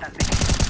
instante.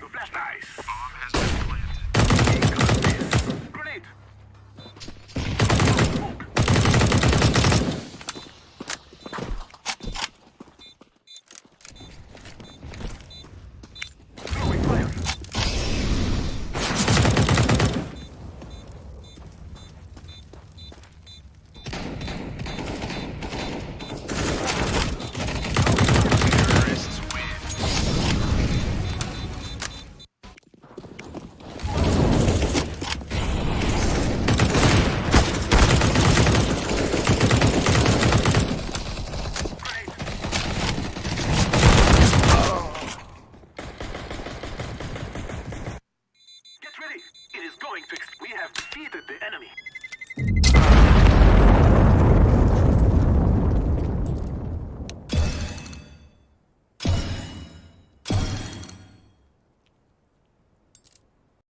Nice.